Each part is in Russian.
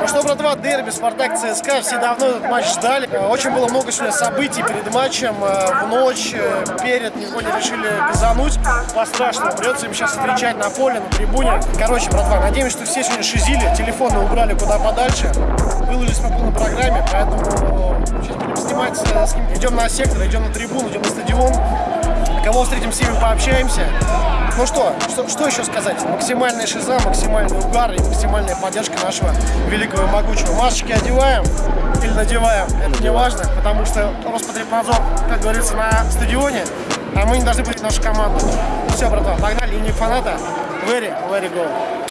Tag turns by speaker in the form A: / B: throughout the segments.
A: Ну что, братва, дерби, Спартак, ЦСКА, все давно этот матч ждали. Э, Очень было много сегодня событий перед матчем, э, в ночь, э, перед, никого не решили газануть. По-страшному, придется им сейчас встречать на поле, на трибуне. Короче, братва, надеемся, что все сегодня шизили, телефоны убрали куда подальше. Выложились по полной программе, поэтому сейчас будем снимать, э, с ним. идем на сектор, идем на трибуну, идем на стадион. Кого встретим, с ними пообщаемся. Ну что, что, что еще сказать? Максимальная шиза, максимальный угар и максимальная поддержка нашего великого и могучего. Масочки одеваем или надеваем, это не важно, потому что Роспотребнадзор, как говорится, на стадионе, а мы не должны быть нашу команду. Все, братва, погнали, линии фаната. Very, very go.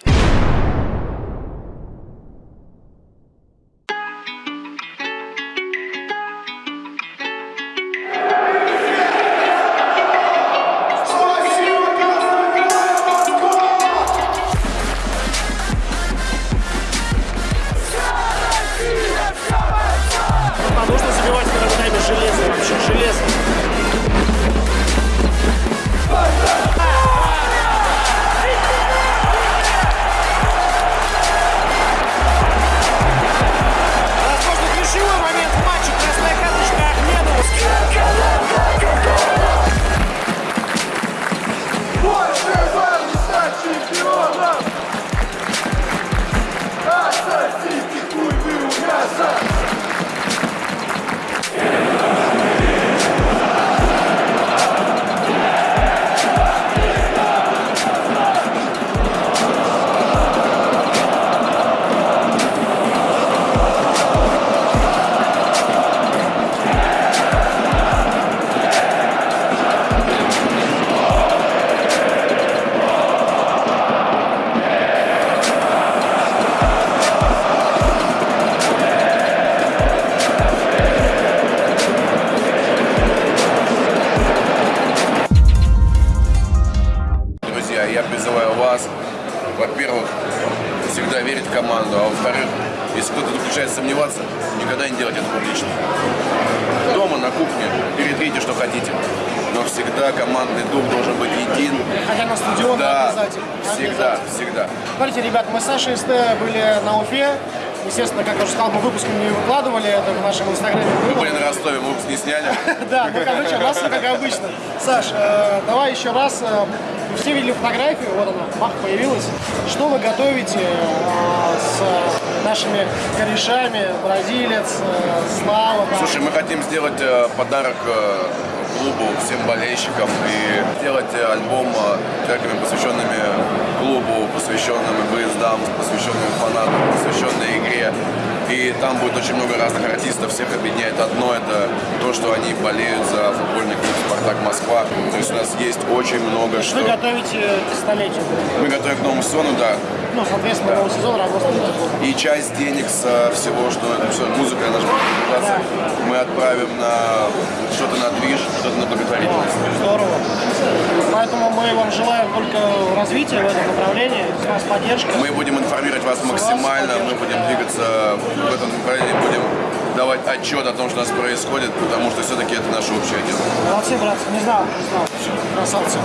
B: Bravo. Начинает сомневаться, никогда не делать это публично. Дома, на кухне, перетрите, что хотите, но всегда командный дух должен быть един.
A: Хотя на стадион
B: Да,
A: обязательно.
B: всегда,
A: Обязательно.
B: всегда.
A: Смотрите, ребят, мы с Сашей СТ были на Уфе. Естественно, как я уже сказал, мы выпуск не выкладывали, это в нашем инстаграме
B: Мы были на Ростове, мы выпуск не сняли.
A: Да, ну, короче, у нас как обычно. Саш, э, давай еще раз. э, все видели фотографию, вот она, бах, появилась. Что вы готовите э, с нашими корешами, бразилец, э, Слава?
B: Слушай, мы хотим сделать э, подарок э, клубу, всем болельщикам и сделать альбом треками, посвященными клубу, посвященными выездам, посвященными фанатам, посвященной игре. И там будет очень много разных артистов, всех объединяет одно, это то, что они болеют за футбольный клуб «Спартак Москва». То есть у нас есть очень много что.
A: Вы готовите к столетию.
B: Мы готовим к новому сезону, да,
A: Ну, соответственно, новый сезон работает.
B: и часть денег со всего, что, что музыка наша будет продвигаться, мы отправим на что-то на движ, что-то на благотворительность.
A: Здорово. Поэтому мы вам желаем только развития в этом направлении, с вас поддержка.
B: Мы будем информировать вас максимально, мы будем двигаться в этом направлении, будем давать отчет о том, что у нас происходит, потому что все-таки это наше общее дело.
A: Молодцы, братцы, не знал, не знал. Красавцы.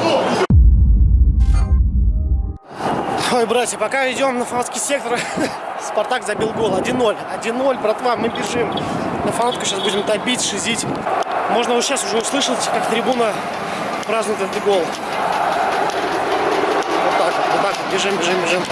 A: Ой, братья, пока идем на фанатский сектор, Спартак забил гол. 1-0. 1-0, братва, мы бежим. На фанатку сейчас будем топить, шизить. Можно вот сейчас уже услышать, как трибуна празднует этот гол. Вот так вот, вот так вот, бежим, бежим, бежим.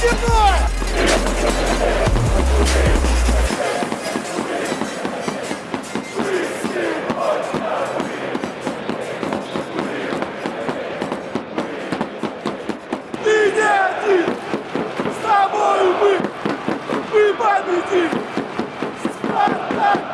C: Ты не один! С тобой мы! Мы победим! Спартак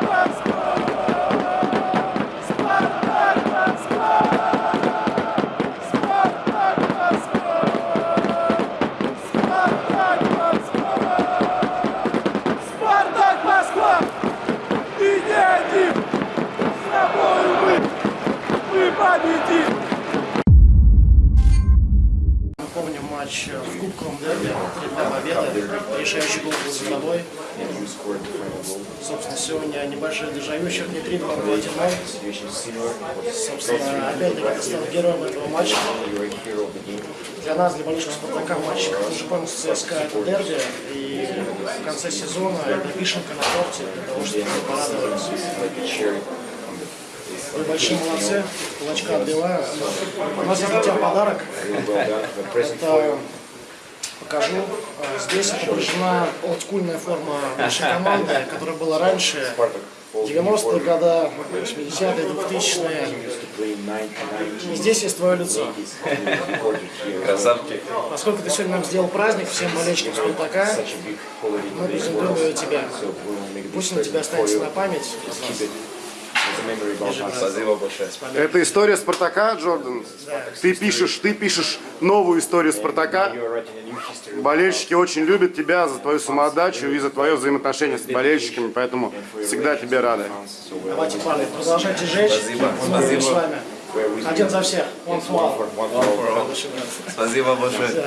C: матч э, в кубковом дерби, 3-2 решающий гол
A: был за тобой. Собственно, сегодня небольшое дежавю, счет не 3-2, а 1 Собственно, опять-таки ты стал героем этого матча. Для нас, для болельщиков Спартака, матч Жупан с ЦСКА – это дерби, и в конце сезона это вишенка на торте, потому что порадовались. Вы большие молодцы, кулачка отбиваю. У нас есть для тебя подарок. Это покажу. А, Здесь отображена олдскульная форма нашей команды, которая была раньше. 90-е годы, 80-е, 2000-е. И здесь есть твое лицо.
D: Красавчик.
A: Поскольку ты сегодня нам сделал праздник всем болельщикам Спартака, мы презентуем ее тебе. Пусть на тебя останется на память.
D: Спасибо большое.
E: Это история Спартака, Джордан. Ты пишешь, ты пишешь новую историю Спартака. Болельщики очень любят тебя за твою самоотдачу и за твое взаимоотношение с болельщиками, поэтому всегда тебе рады.
A: Давайте, парни, продолжайте жечь.
D: Спасибо,
A: с вами. Один за всех. One for all.
D: Спасибо большое.